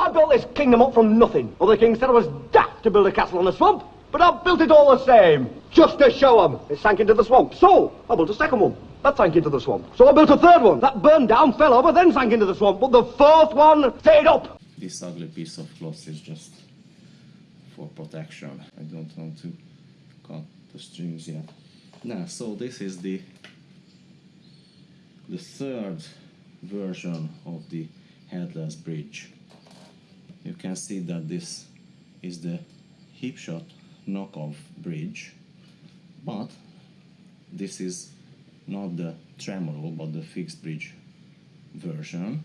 I built this kingdom up from nothing. Other kings said I was daft to build a castle on a swamp, but I built it all the same, just to show 'em. It sank into the swamp. So, I built a second one. That sank into the swamp. So I built a third one. That burned down, fell over, then sank into the swamp. But the fourth one stayed up. This ugly piece of cloth is just for protection. I don't want to cut the strings yet. Now, so this is the the third version of the headless bridge. You can see that this is the Hipshot knockoff bridge, but this is not the tremolo but the fixed bridge version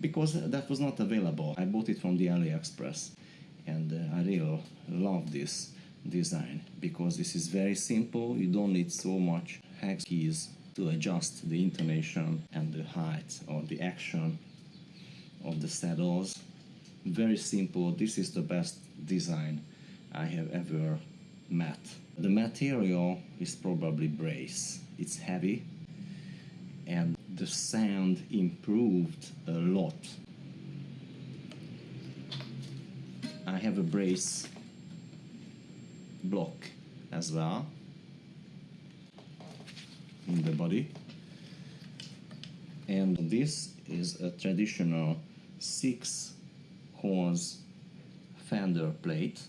because that was not available. I bought it from the AliExpress and uh, I really love this design because this is very simple. You don't need so much hex keys to adjust the intonation and the height or the action of the saddles. Very simple. This is the best design I have ever met. The material is probably brass. It's heavy and the sound improved a lot. I have a brass block as well in the body and this is a traditional 6 horse fender plate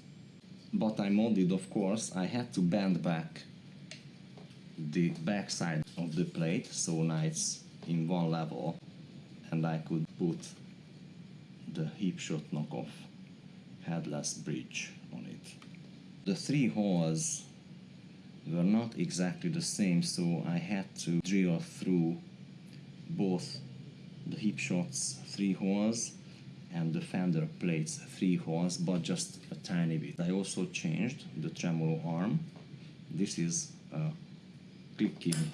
but I modded of course I had to bend back the backside of the plate so now it's in one level and I could put the Hipshot knockoff headless bridge on it. The three holes were not exactly the same so I had to drill through both the Hipshot's three holes and the fender plates three holes but just a tiny bit. I also changed the tremolo arm. This is a clicking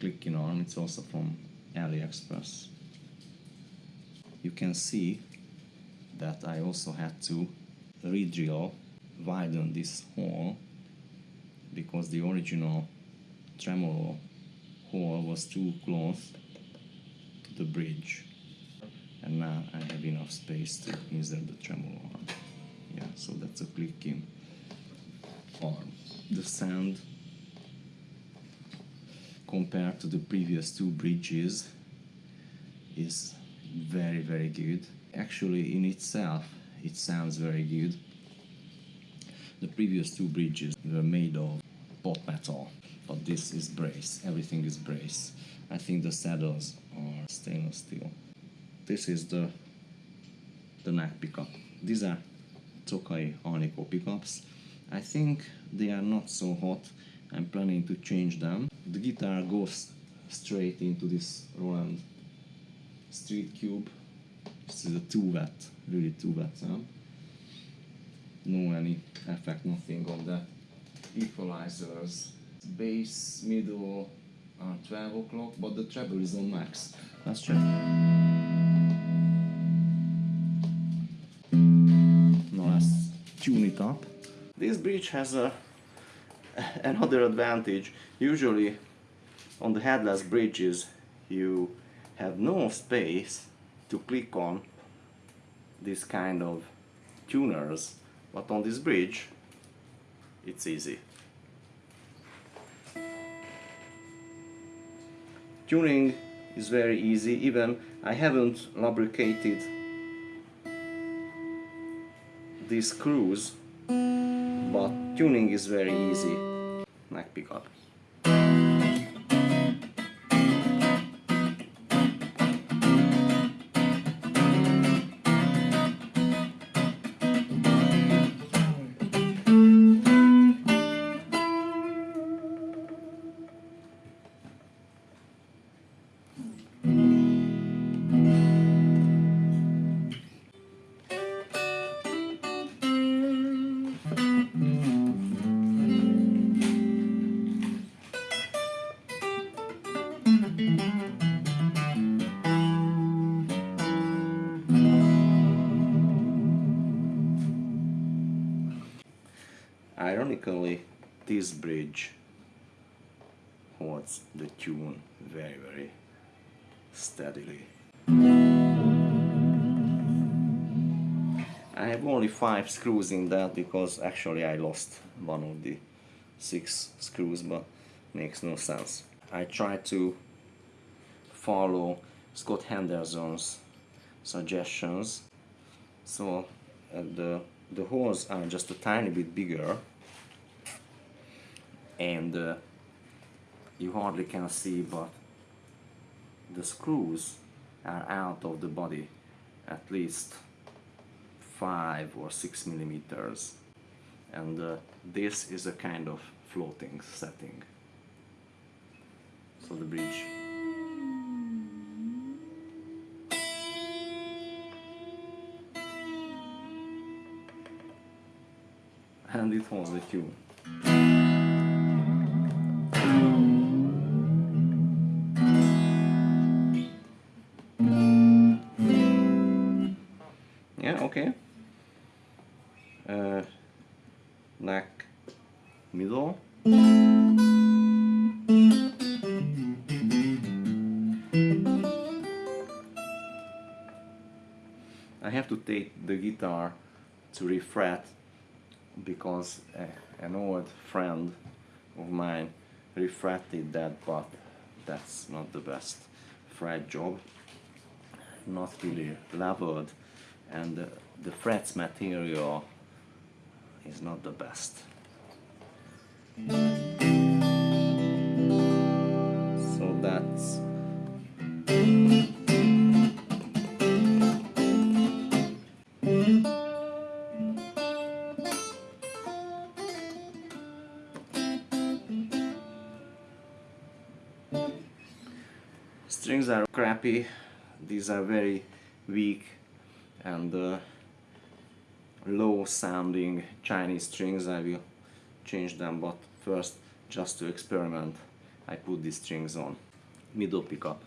clicking arm, it's also from AliExpress. You can see that I also had to re-drill, widen this hole because the original tremolo hole was too close to the bridge and now I have enough space to insert the tremolo arm. Yeah, so that's a clicking arm. The sound compared to the previous two bridges is very very good. Actually in itself it sounds very good. The previous two bridges were made of pot metal but this is brass, everything is brass. I think the saddles are stainless steel. This is the the neck pickup. These are Tokai Alnico pickups. I think they are not so hot. I'm planning to change them. The guitar goes straight into this Roland Street Cube. This is a 2 watt, really 2 watt sound. No any effect, nothing on the equalizers. Bass, middle are 12 o'clock, but the treble is on max. Let's check. Tune it up. This bridge has a another advantage. Usually on the headless bridges you have no space to click on this kind of tuners but on this bridge it's easy. Tuning is very easy even I haven't lubricated these screws but tuning is very easy neck pickup. Ironically, this bridge holds the tune very very steadily. I have only five screws in that because actually I lost one of the six screws but makes no sense. I try to follow Scott Henderson's suggestions so uh, the the holes are just a tiny bit bigger and uh, you hardly can see but the screws are out of the body at least five or six millimeters. And uh, this is a kind of floating setting. So the bridge. And it holds the tune yeah okay uh, neck middle. I have to take the guitar to refret because uh, an old friend of mine refretted that but that's not the best fret job. Not really leveled and the, the frets material is not the best. So that's strings are crappy. These are very weak and uh, low sounding Chinese strings. I will change them but first just to experiment I put these strings on. Middle pickup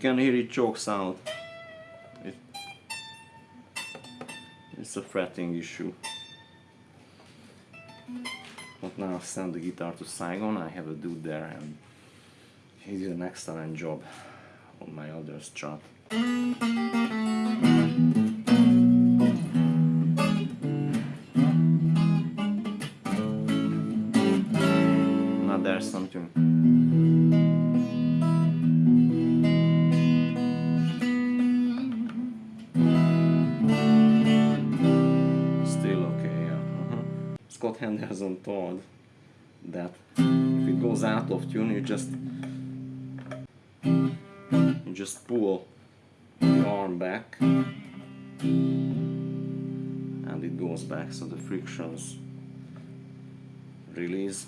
can hear it choke sound. It, it's a fretting issue. But now I've sent the guitar to Saigon, I have a dude there and he did an excellent job on my other strat. Now there's something. Henderson told that. If it goes out of tune, you just you just pull the arm back and it goes back so the frictions release